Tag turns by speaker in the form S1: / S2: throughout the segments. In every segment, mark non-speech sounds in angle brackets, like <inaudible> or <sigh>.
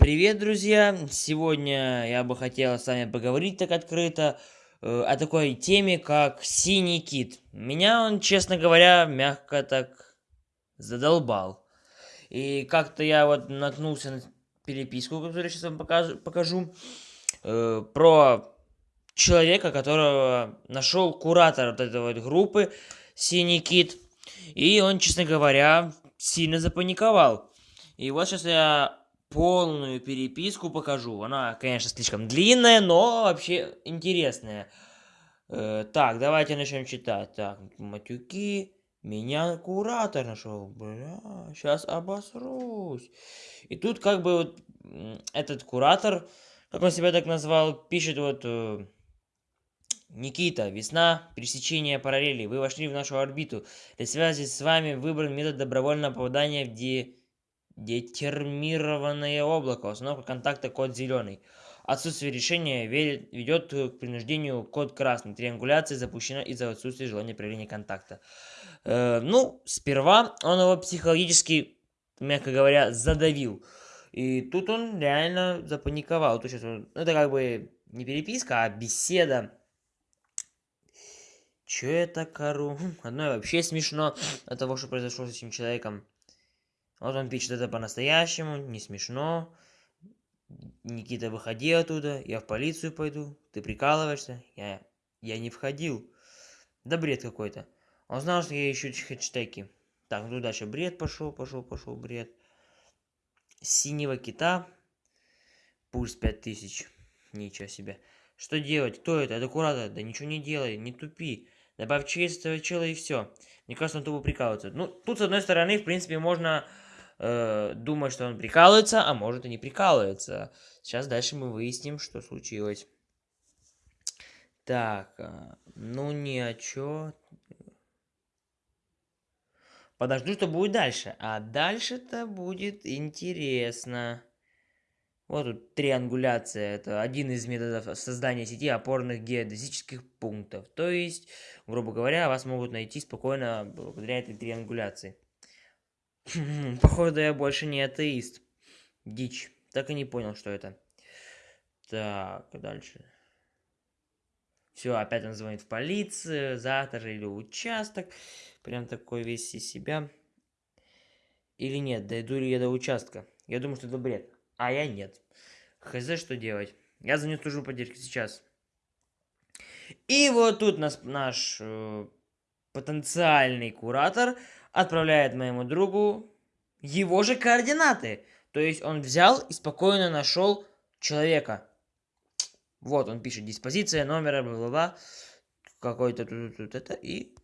S1: Привет, друзья! Сегодня я бы хотел с вами поговорить так открыто э, о такой теме, как синий кит. Меня он, честно говоря, мягко так задолбал. И как-то я вот наткнулся на переписку, которую сейчас вам покажу, покажу э, про человека, которого нашел куратор вот этой вот группы Синий Кит. И он, честно говоря, сильно запаниковал. И вот сейчас я полную переписку покажу. Она, конечно, слишком длинная, но вообще интересная. Э, так, давайте начнем читать. Так, матюки. Меня куратор нашел. Бля, сейчас обосрусь. И тут как бы вот этот куратор, как он себя так назвал, пишет вот... Э, Никита, весна, пересечение параллелей. Вы вошли в нашу орбиту. Для связи с вами выбран метод добровольного попадания в де Детермированное облако. Установка контакта код зеленый. Отсутствие решения ведет к принуждению код красный. Триангуляция запущена из-за отсутствия желания проявления контакта. Э, ну, сперва он его психологически, мягко говоря, задавил. И тут он реально запаниковал. То есть это как бы не переписка, а беседа. Че я так ору? <laughs> Хм, одно вообще смешно от того, что произошло с этим человеком. Он пишет это по-настоящему, не смешно. Никита, выходи оттуда, я в полицию пойду. Ты прикалываешься? Я, я не входил. Да бред какой-то. Он знал, что я ищу хэштеги. Так, ну дальше бред пошел, пошел, пошел, бред. Синего кита. Пульс 5000. Ничего себе. Что делать? Кто это? Это куратор. Да ничего не делай, не тупи. Добавь честь этого чела и все. Мне кажется, он тупо прикалывается. Ну, тут, с одной стороны, в принципе, можно э, думать, что он прикалывается, а может и не прикалывается. Сейчас дальше мы выясним, что случилось. Так, э, ну ни о чё. Подожду, что будет дальше. А дальше-то будет интересно. Вот тут триангуляция. Это один из методов создания сети опорных геодезических пунктов. То есть, грубо говоря, вас могут найти спокойно благодаря этой триангуляции. Походу, я больше не атеист. Дичь. Так и не понял, что это. Так, дальше. Все, опять он звонит в полицию, завтра или участок. Прям такой весь из себя. Или нет, дойду ли я до участка? Я думаю, что это бред. А я нет. Хз, что делать? Я звоню в службу поддержки сейчас. И вот тут нас, наш э, потенциальный куратор отправляет моему другу его же координаты. То есть он взял и спокойно нашел человека. Вот он пишет диспозиция номера, бла-бла-бла, какой-то тут, это, и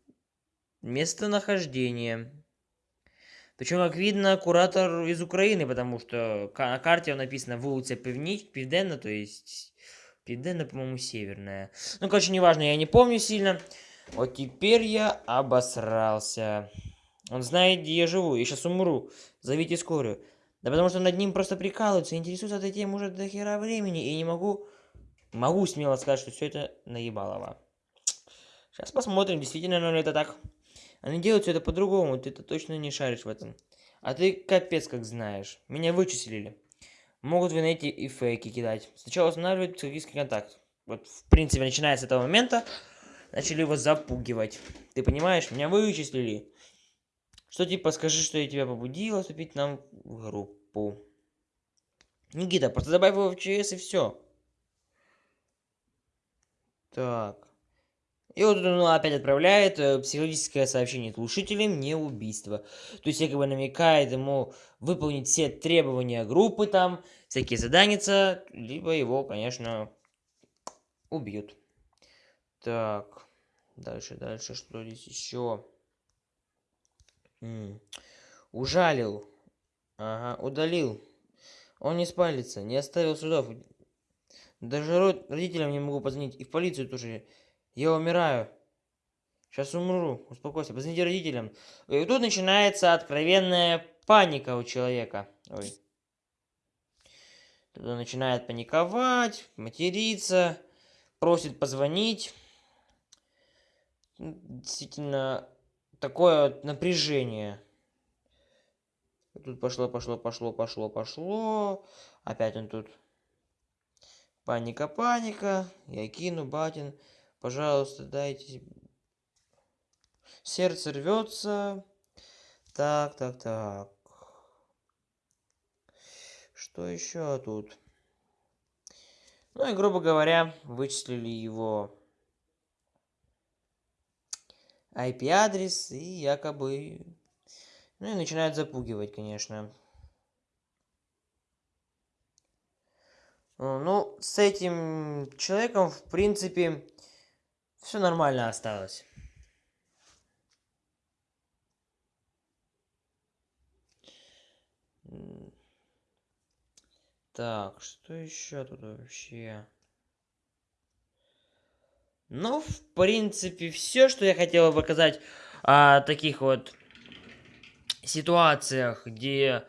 S1: местонахождение. Причем, как видно, куратор из Украины, потому что на карте написано «Вулица Південна», то есть Південна, по-моему, северная. Ну, короче, неважно, я не помню сильно. Вот теперь я обосрался. Он знает, где я живу. Я сейчас умру. Зовите скорую. Да потому что над ним просто прикалываются, интересуются этой темой уже до хера времени. И не могу... Могу смело сказать, что все это наебалово. Сейчас посмотрим, действительно ли это так. Они делают все это по-другому, ты-то точно не шаришь в этом. А ты капец как знаешь. Меня вычислили. Могут в инете и фейки кидать. Сначала устанавливают психический контакт. Вот, в принципе, начиная с этого момента, начали его запугивать. Ты понимаешь, меня вычислили. Что типа скажи, что я тебя побудила вступить нам в группу. Никита, просто добавь его в ЧС и все. Так. И вот он опять отправляет э, психологическое сообщение слушателям не убийство. То есть якобы намекает ему выполнить все требования группы там, всякие задания, либо его, конечно, убьют. Так, дальше, дальше, что здесь еще? Ужалил. Ага, удалил. Он не спалится, не оставил следов. Даже родителям не могу позвонить. И в полицию тоже. Я умираю. Сейчас умру. Успокойся. Позвоните родителям. И тут начинается откровенная паника у человека. Ой. Тут он начинает паниковать, материться, просит позвонить. Действительно, такое напряжение. Тут пошло, пошло, пошло, пошло, пошло. Опять он тут. Паника, паника. Я кину, батин. Пожалуйста, дайте. Сердце рвется. Так, так, так. Что еще тут? Ну и, грубо говоря, вычислили его IP-адрес и якобы... Ну и начинают запугивать, конечно. Ну, с этим человеком, в принципе, все нормально осталось. Так, что еще тут вообще? Ну, в принципе, все, что я хотел показать о таких вот ситуациях, где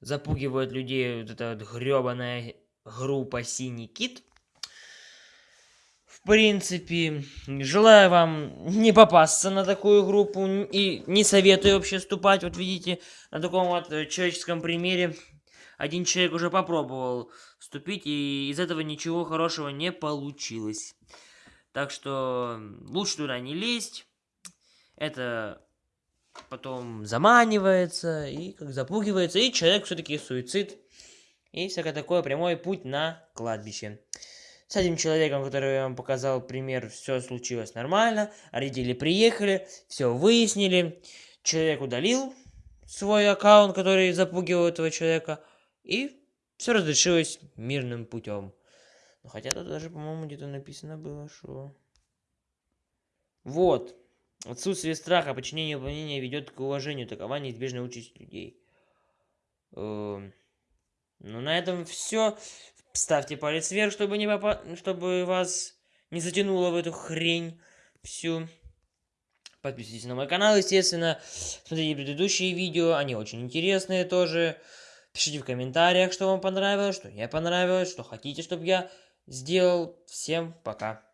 S1: запугивают людей вот эта вот гребаная группа «Синий кит». В принципе, желаю вам не попасться на такую группу и не советую вообще вступать. Вот видите, на таком вот человеческом примере один человек уже попробовал вступить, и из этого ничего хорошего не получилось. Так что лучше туда не лезть. Это потом заманивается и как запугивается, и человек все-таки суицид. И всякое такое, прямой путь на кладбище. С этим человеком, который я вам показал пример, все случилось нормально. Родители приехали, все выяснили. Человек удалил свой аккаунт, который запугивал этого человека. И все разрешилось мирным путем. Ну, хотя тут даже, по-моему, где-то написано было, что... Вот. Отсутствие страха, подчинение выполнения ведет к уважению. Такова неизбежная участь людей. Эм, ну, на этом все. Ставьте палец вверх, чтобы, не попа... чтобы вас не затянуло в эту хрень всю. Подписывайтесь на мой канал, естественно. Смотрите предыдущие видео, они очень интересные тоже. Пишите в комментариях, что вам понравилось, что не понравилось, что хотите, чтобы я сделал. Всем пока.